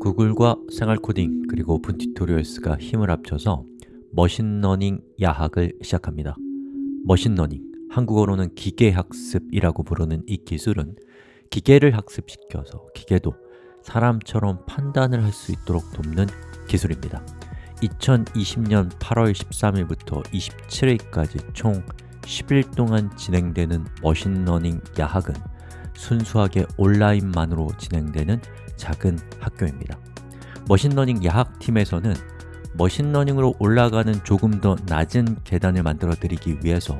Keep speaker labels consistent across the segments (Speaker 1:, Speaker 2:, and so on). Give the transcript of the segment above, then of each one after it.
Speaker 1: 구글과 생활코딩 그리고 오픈튜토리얼스가 힘을 합쳐서 machine learning 야학을 시작합니다. machine learning, 한국어로는 기계학습이라고 부르는 이 기술은 기계를 학습시켜서 기계도 사람처럼 판단을 할 수 있도록 돕는 기술입니다. 2020년 8월 13일부터 27일까지 총 10일 동안 진행되는 machine learning 야학은 순수하게 온라인만으로 진행되는 작은 학교입니다. machine learning 야학팀에서는 machine learning으로 올라가는 조금 더 낮은 계단을 만들어 드리기 위해서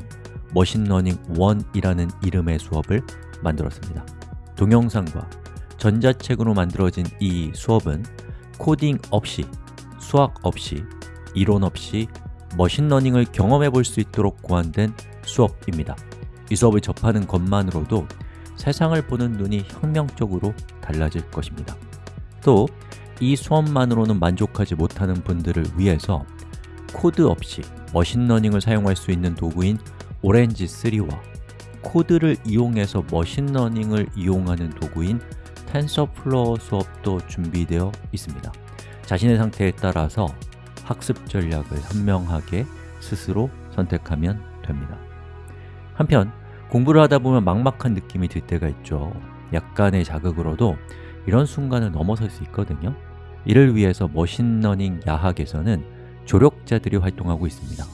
Speaker 1: machine learning 1이라는 이름의 수업을 만들었습니다. 동영상과 전자책으로 만들어진 이 수업은 코딩 없이, 수학 없이, 이론 없이 machine learning을 경험해 볼 수 있도록 고안된 수업입니다. 이 수업을 접하는 것만으로도 세상을 보는 눈이 혁명적으로 달라질 것입니다. 또 이 수업만으로는 만족하지 못하는 분들을 위해서 코드 없이 machine learning을 사용할 수 있는 도구인 Orange3와 코드를 이용해서 machine learning을 이용하는 도구인 TensorFlow 수업도 준비되어 있습니다. 자신의 상태에 따라서 학습 전략을 현명하게 스스로 선택하면 됩니다. 한편 공부를 하다 보면 막막한 느낌이 들 때가 있죠. 약간의 자극으로도 이런 순간을 넘어설 수 있거든요. 이를 위해서 machine learning 야학에서는 조력자들이 활동하고 있습니다.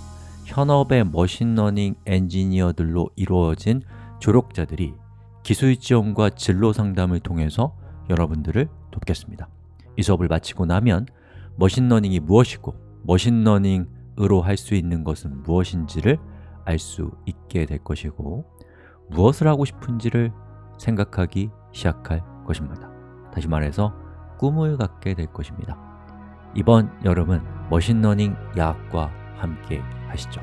Speaker 1: 현업의 machine learning 엔지니어들로 이루어진 조력자들이 기술 지원과 진로 상담을 통해서 여러분들을 돕겠습니다. 이 수업을 마치고 나면 machine learning이 무엇이고 machine learning으로 할 수 있는 것은 무엇인지를 알 수 있게 될 것이고 무엇을 하고 싶은지를 생각하기 시작할 것입니다. 다시 말해서 꿈을 갖게 될 것입니다. 이번 여름은 machine learning 야학과 함께 하시죠.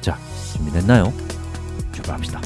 Speaker 1: 자, 준비됐나요? 출발합시다